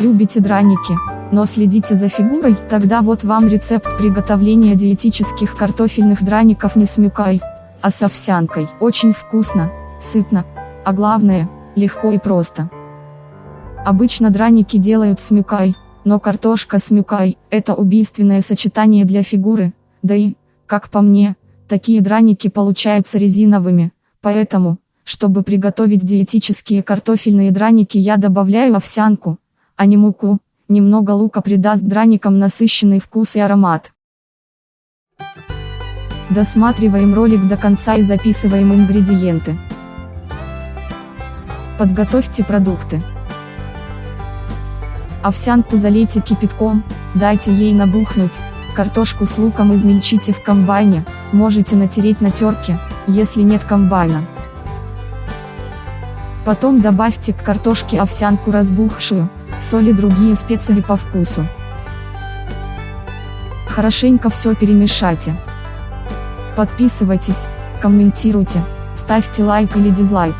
Любите драники, но следите за фигурой, тогда вот вам рецепт приготовления диетических картофельных драников не с мюкой, а с овсянкой. Очень вкусно, сытно, а главное, легко и просто. Обычно драники делают с мюкой, но картошка с мюкой – это убийственное сочетание для фигуры, да и, как по мне, такие драники получаются резиновыми, поэтому, чтобы приготовить диетические картофельные драники я добавляю овсянку, а не муку, немного лука придаст драникам насыщенный вкус и аромат. Досматриваем ролик до конца и записываем ингредиенты. Подготовьте продукты. Овсянку залейте кипятком, дайте ей набухнуть, картошку с луком измельчите в комбайне, можете натереть на терке, если нет комбайна. Потом добавьте к картошке овсянку разбухшую, соль и другие специи по вкусу. Хорошенько все перемешайте. Подписывайтесь, комментируйте, ставьте лайк или дизлайк.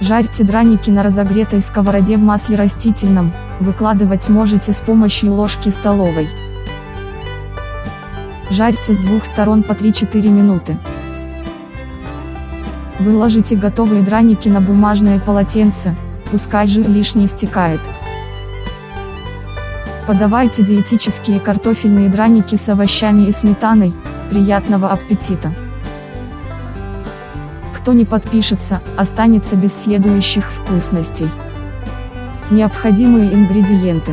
Жарьте драники на разогретой сковороде в масле растительном, выкладывать можете с помощью ложки столовой. Жарьте с двух сторон по 3-4 минуты. Выложите готовые драники на бумажное полотенце, пускай жир лишний стекает. Подавайте диетические картофельные драники с овощами и сметаной, приятного аппетита! Кто не подпишется, останется без следующих вкусностей. Необходимые ингредиенты.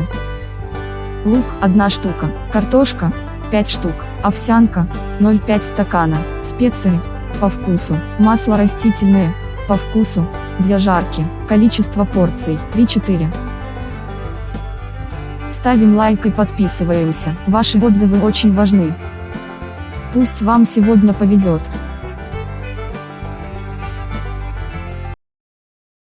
Лук 1 штука, картошка 5 штук, овсянка 0,5 стакана, специи по вкусу, масло растительное по вкусу, для жарки, количество порций 3-4. Ставим лайк и подписываемся, ваши отзывы очень важны. Пусть вам сегодня повезет.